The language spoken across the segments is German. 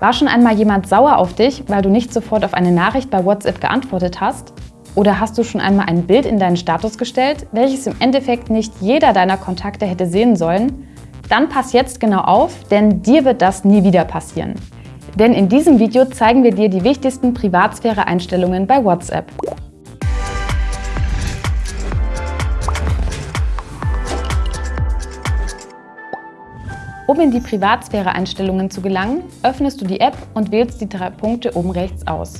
War schon einmal jemand sauer auf dich, weil du nicht sofort auf eine Nachricht bei WhatsApp geantwortet hast? Oder hast du schon einmal ein Bild in deinen Status gestellt, welches im Endeffekt nicht jeder deiner Kontakte hätte sehen sollen? Dann pass jetzt genau auf, denn dir wird das nie wieder passieren. Denn in diesem Video zeigen wir dir die wichtigsten Privatsphäre-Einstellungen bei WhatsApp. Um in die Privatsphäre-Einstellungen zu gelangen, öffnest du die App und wählst die drei Punkte oben rechts aus.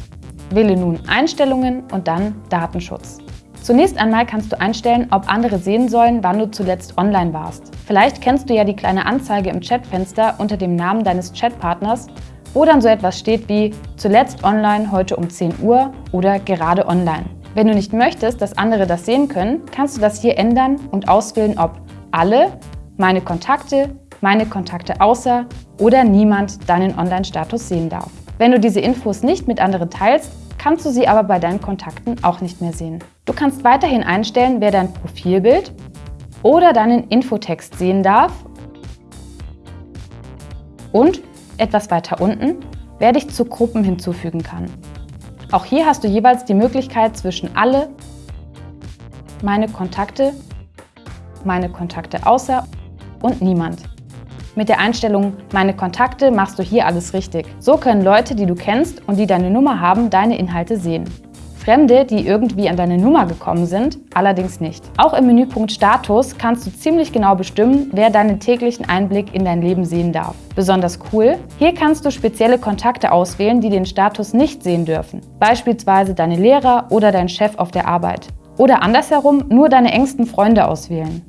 Wähle nun Einstellungen und dann Datenschutz. Zunächst einmal kannst du einstellen, ob andere sehen sollen, wann du zuletzt online warst. Vielleicht kennst du ja die kleine Anzeige im Chatfenster unter dem Namen deines Chatpartners, wo dann so etwas steht wie zuletzt online heute um 10 Uhr oder gerade online. Wenn du nicht möchtest, dass andere das sehen können, kannst du das hier ändern und auswählen, ob alle, meine Kontakte, meine Kontakte außer oder niemand deinen Online-Status sehen darf. Wenn du diese Infos nicht mit anderen teilst, kannst du sie aber bei deinen Kontakten auch nicht mehr sehen. Du kannst weiterhin einstellen, wer dein Profilbild oder deinen Infotext sehen darf und, etwas weiter unten, wer dich zu Gruppen hinzufügen kann. Auch hier hast du jeweils die Möglichkeit zwischen alle, meine Kontakte, meine Kontakte außer und niemand. Mit der Einstellung Meine Kontakte machst du hier alles richtig. So können Leute, die du kennst und die deine Nummer haben, deine Inhalte sehen. Fremde, die irgendwie an deine Nummer gekommen sind, allerdings nicht. Auch im Menüpunkt Status kannst du ziemlich genau bestimmen, wer deinen täglichen Einblick in dein Leben sehen darf. Besonders cool, hier kannst du spezielle Kontakte auswählen, die den Status nicht sehen dürfen. Beispielsweise deine Lehrer oder dein Chef auf der Arbeit. Oder andersherum nur deine engsten Freunde auswählen.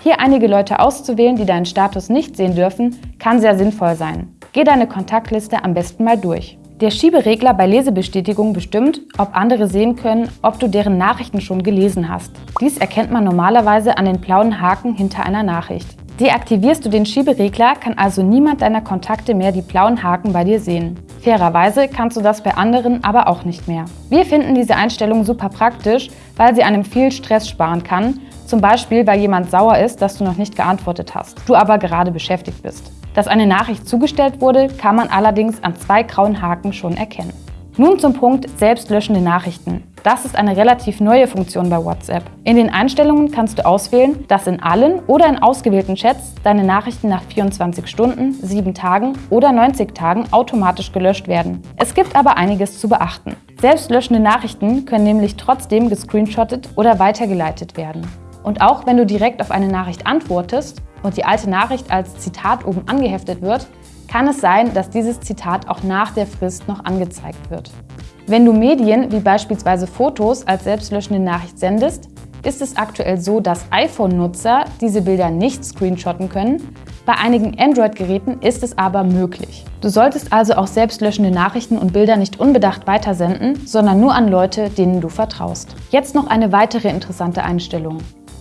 Hier einige Leute auszuwählen, die deinen Status nicht sehen dürfen, kann sehr sinnvoll sein. Geh deine Kontaktliste am besten mal durch. Der Schieberegler bei Lesebestätigung bestimmt, ob andere sehen können, ob du deren Nachrichten schon gelesen hast. Dies erkennt man normalerweise an den blauen Haken hinter einer Nachricht. Deaktivierst du den Schieberegler, kann also niemand deiner Kontakte mehr die blauen Haken bei dir sehen. Fairerweise kannst du das bei anderen aber auch nicht mehr. Wir finden diese Einstellung super praktisch, weil sie einem viel Stress sparen kann zum Beispiel, weil jemand sauer ist, dass du noch nicht geantwortet hast, du aber gerade beschäftigt bist. Dass eine Nachricht zugestellt wurde, kann man allerdings an zwei grauen Haken schon erkennen. Nun zum Punkt selbstlöschende Nachrichten. Das ist eine relativ neue Funktion bei WhatsApp. In den Einstellungen kannst du auswählen, dass in allen oder in ausgewählten Chats deine Nachrichten nach 24 Stunden, 7 Tagen oder 90 Tagen automatisch gelöscht werden. Es gibt aber einiges zu beachten. Selbstlöschende Nachrichten können nämlich trotzdem gescreenshottet oder weitergeleitet werden. Und auch wenn du direkt auf eine Nachricht antwortest und die alte Nachricht als Zitat oben angeheftet wird, kann es sein, dass dieses Zitat auch nach der Frist noch angezeigt wird. Wenn du Medien wie beispielsweise Fotos als selbstlöschende Nachricht sendest, ist es aktuell so, dass iPhone-Nutzer diese Bilder nicht screenshotten können. Bei einigen Android-Geräten ist es aber möglich. Du solltest also auch selbstlöschende Nachrichten und Bilder nicht unbedacht weitersenden, sondern nur an Leute, denen du vertraust. Jetzt noch eine weitere interessante Einstellung.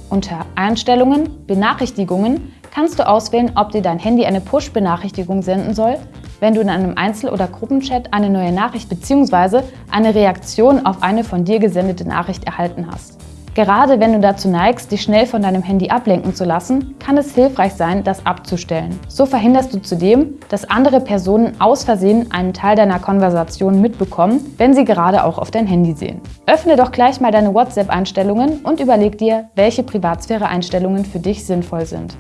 Unter Einstellungen, Benachrichtigungen kannst du auswählen, ob dir dein Handy eine Push-Benachrichtigung senden soll, wenn du in einem Einzel- oder Gruppenchat eine neue Nachricht bzw. eine Reaktion auf eine von dir gesendete Nachricht erhalten hast. Gerade wenn du dazu neigst, dich schnell von deinem Handy ablenken zu lassen, kann es hilfreich sein, das abzustellen. So verhinderst du zudem, dass andere Personen aus Versehen einen Teil deiner Konversation mitbekommen, wenn sie gerade auch auf dein Handy sehen. Öffne doch gleich mal deine WhatsApp-Einstellungen und überleg dir, welche Privatsphäre-Einstellungen für dich sinnvoll sind.